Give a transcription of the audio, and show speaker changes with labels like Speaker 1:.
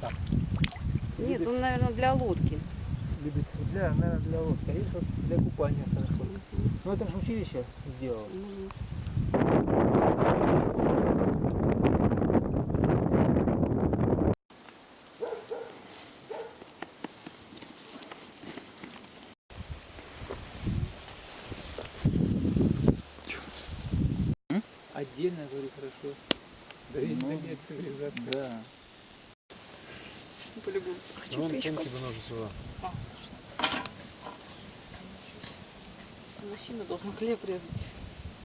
Speaker 1: так.
Speaker 2: Нет, он, наверное, для лодки.
Speaker 1: Любит для, наверное, для лодки. А есть вот для купания хорошо. Ну это же училище сделало.
Speaker 2: Мгм.
Speaker 1: Отдельно, говорю, хорошо. Да и
Speaker 3: Ну,
Speaker 1: нет цивилизации.
Speaker 3: Да.
Speaker 2: По-любому. Хочу
Speaker 4: Вон
Speaker 2: печку.
Speaker 4: тонкий бы ножик
Speaker 2: Мужчина должен хлеб резать.